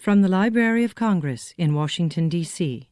From the Library of Congress in Washington, D.C.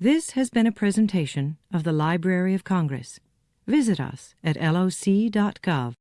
This has been a presentation of the Library of Congress. Visit us at loc.gov.